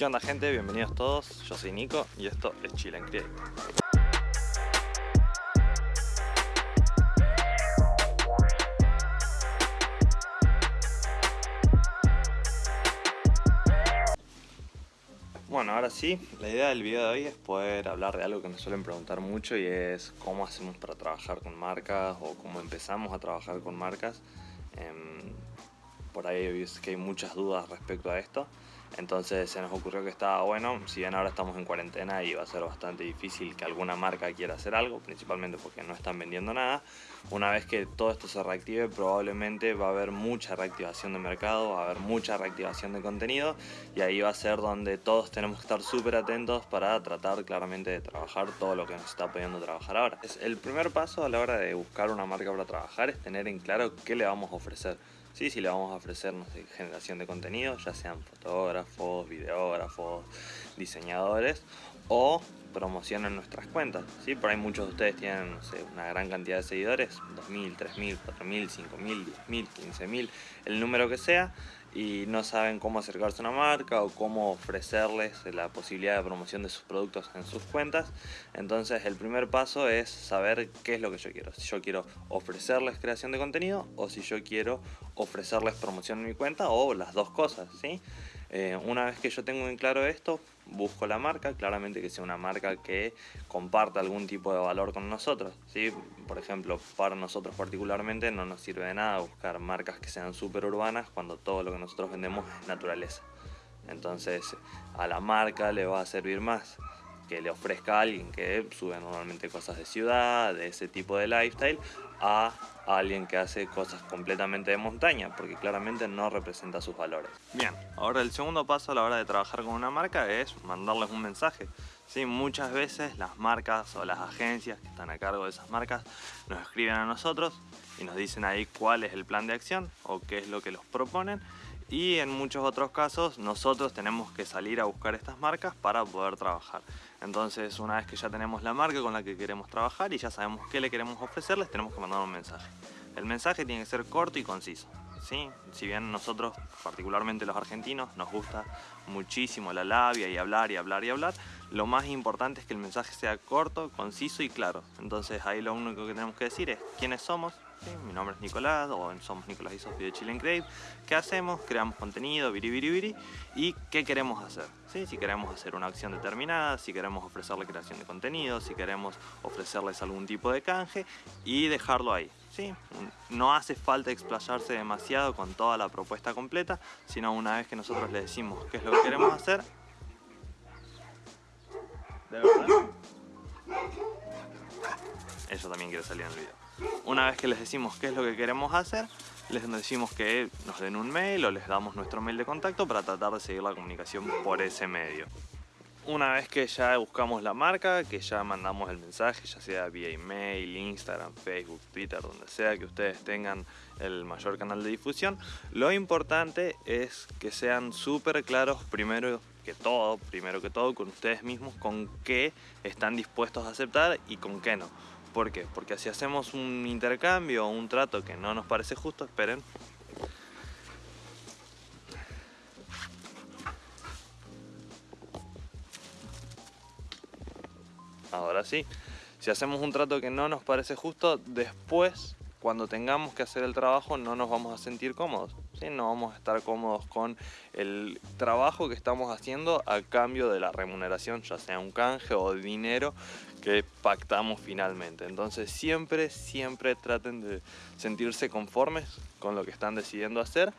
¿Qué onda gente? Bienvenidos todos, yo soy Nico y esto es Chile en Create. Bueno, ahora sí, la idea del video de hoy es poder hablar de algo que nos suelen preguntar mucho y es cómo hacemos para trabajar con marcas o cómo empezamos a trabajar con marcas. Em, por ahí es que hay muchas dudas respecto a esto. Entonces se nos ocurrió que estaba bueno, si bien ahora estamos en cuarentena y va a ser bastante difícil que alguna marca quiera hacer algo, principalmente porque no están vendiendo nada, una vez que todo esto se reactive probablemente va a haber mucha reactivación de mercado, va a haber mucha reactivación de contenido y ahí va a ser donde todos tenemos que estar súper atentos para tratar claramente de trabajar todo lo que nos está pudiendo trabajar ahora. El primer paso a la hora de buscar una marca para trabajar es tener en claro qué le vamos a ofrecer. Sí, sí le vamos a ofrecer generación de contenido, ya sean fotógrafos, videógrafos, diseñadores o promoción en nuestras cuentas. ¿sí? Por ahí muchos de ustedes tienen una gran cantidad de seguidores, 2.000, 3.000, 4.000, 5.000, 10.000, 15.000, el número que sea y no saben cómo acercarse a una marca o cómo ofrecerles la posibilidad de promoción de sus productos en sus cuentas. Entonces el primer paso es saber qué es lo que yo quiero. Si yo quiero ofrecerles creación de contenido o si yo quiero ofrecerles promoción en mi cuenta o las dos cosas. ¿sí? Eh, una vez que yo tengo en claro esto, busco la marca, claramente que sea una marca que comparta algún tipo de valor con nosotros. ¿sí? Por ejemplo, para nosotros particularmente no nos sirve de nada buscar marcas que sean súper urbanas cuando todo lo que nosotros vendemos es naturaleza. Entonces a la marca le va a servir más que le ofrezca a alguien que sube normalmente cosas de ciudad, de ese tipo de lifestyle, a alguien que hace cosas completamente de montaña, porque claramente no representa sus valores. Bien, ahora el segundo paso a la hora de trabajar con una marca es mandarles un mensaje. Sí, muchas veces las marcas o las agencias que están a cargo de esas marcas nos escriben a nosotros y nos dicen ahí cuál es el plan de acción o qué es lo que los proponen y en muchos otros casos nosotros tenemos que salir a buscar estas marcas para poder trabajar. Entonces una vez que ya tenemos la marca con la que queremos trabajar y ya sabemos qué le queremos ofrecerles, tenemos que mandar un mensaje. El mensaje tiene que ser corto y conciso. ¿Sí? Si bien nosotros, particularmente los argentinos, nos gusta muchísimo la labia y hablar y hablar y hablar, lo más importante es que el mensaje sea corto, conciso y claro. Entonces ahí lo único que tenemos que decir es quiénes somos, mi nombre es Nicolás, o somos Nicolás y Sofía de Chile Crave. ¿Qué hacemos? Creamos contenido, viri, y qué queremos hacer. ¿Sí? Si queremos hacer una acción determinada, si queremos ofrecerle creación de contenido, si queremos ofrecerles algún tipo de canje y dejarlo ahí. ¿Sí? No hace falta explayarse demasiado con toda la propuesta completa, sino una vez que nosotros le decimos qué es lo que queremos hacer, ¿De verdad? Eso también quiere salir en el video. Una vez que les decimos qué es lo que queremos hacer, les decimos que nos den un mail o les damos nuestro mail de contacto para tratar de seguir la comunicación por ese medio. Una vez que ya buscamos la marca, que ya mandamos el mensaje, ya sea vía email, Instagram, Facebook, Twitter, donde sea que ustedes tengan el mayor canal de difusión, lo importante es que sean súper claros primero que todo, primero que todo con ustedes mismos, con qué están dispuestos a aceptar y con qué no. ¿Por qué? Porque si hacemos un intercambio o un trato que no nos parece justo, esperen. Ahora sí, si hacemos un trato que no nos parece justo, después cuando tengamos que hacer el trabajo no nos vamos a sentir cómodos, ¿sí? no vamos a estar cómodos con el trabajo que estamos haciendo a cambio de la remuneración, ya sea un canje o dinero que pactamos finalmente. Entonces siempre, siempre traten de sentirse conformes con lo que están decidiendo hacer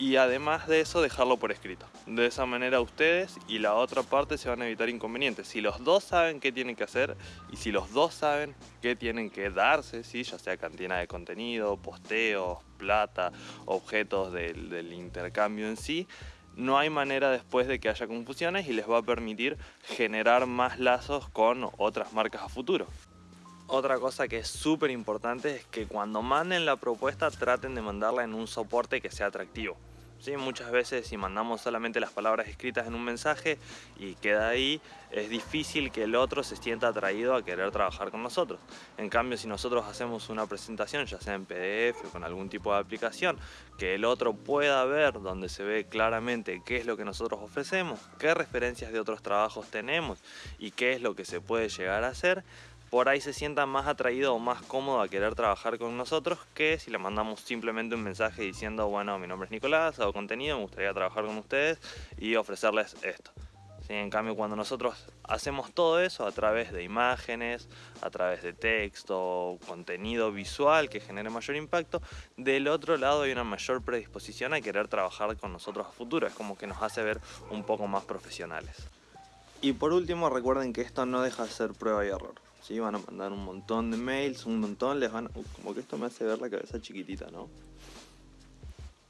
y además de eso dejarlo por escrito. De esa manera ustedes y la otra parte se van a evitar inconvenientes. Si los dos saben qué tienen que hacer y si los dos saben qué tienen que darse, ¿sí? ya sea cantina de contenido, posteos, plata, objetos del, del intercambio en sí, no hay manera después de que haya confusiones y les va a permitir generar más lazos con otras marcas a futuro. Otra cosa que es súper importante es que cuando manden la propuesta traten de mandarla en un soporte que sea atractivo. ¿Sí? Muchas veces si mandamos solamente las palabras escritas en un mensaje y queda ahí, es difícil que el otro se sienta atraído a querer trabajar con nosotros. En cambio, si nosotros hacemos una presentación, ya sea en PDF o con algún tipo de aplicación, que el otro pueda ver donde se ve claramente qué es lo que nosotros ofrecemos, qué referencias de otros trabajos tenemos y qué es lo que se puede llegar a hacer, por ahí se sienta más atraído o más cómodo a querer trabajar con nosotros que si le mandamos simplemente un mensaje diciendo bueno mi nombre es Nicolás, hago contenido, me gustaría trabajar con ustedes y ofrecerles esto. En cambio cuando nosotros hacemos todo eso a través de imágenes, a través de texto, contenido visual que genere mayor impacto, del otro lado hay una mayor predisposición a querer trabajar con nosotros a futuro, es como que nos hace ver un poco más profesionales. Y por último recuerden que esto no deja de ser prueba y error. ¿Sí? Van a mandar un montón de mails, un montón, les van uh, como que esto me hace ver la cabeza chiquitita, ¿no?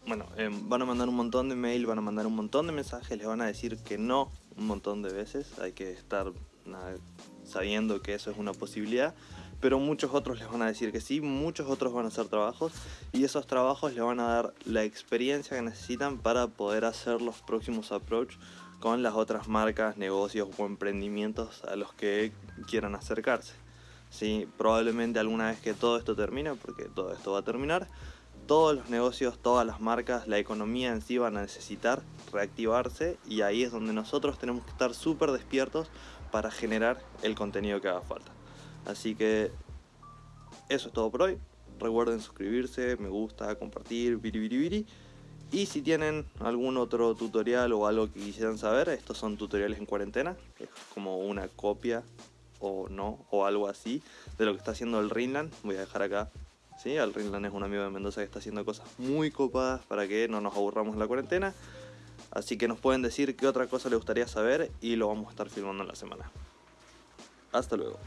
Bueno, em, van a mandar un montón de mails, van a mandar un montón de mensajes, les van a decir que no un montón de veces, hay que estar sabiendo que eso es una posibilidad, pero muchos otros les van a decir que sí, muchos otros van a hacer trabajos y esos trabajos les van a dar la experiencia que necesitan para poder hacer los próximos approach con las otras marcas, negocios o emprendimientos a los que quieran acercarse. ¿Sí? Probablemente alguna vez que todo esto termine, porque todo esto va a terminar, todos los negocios, todas las marcas, la economía en sí van a necesitar reactivarse y ahí es donde nosotros tenemos que estar súper despiertos para generar el contenido que haga falta. Así que eso es todo por hoy. Recuerden suscribirse, me gusta, compartir, viri y si tienen algún otro tutorial o algo que quisieran saber, estos son tutoriales en cuarentena, es como una copia o no, o algo así, de lo que está haciendo el Rinland. Voy a dejar acá, ¿sí? El Rinland es un amigo de Mendoza que está haciendo cosas muy copadas para que no nos aburramos en la cuarentena. Así que nos pueden decir qué otra cosa les gustaría saber y lo vamos a estar filmando en la semana. Hasta luego.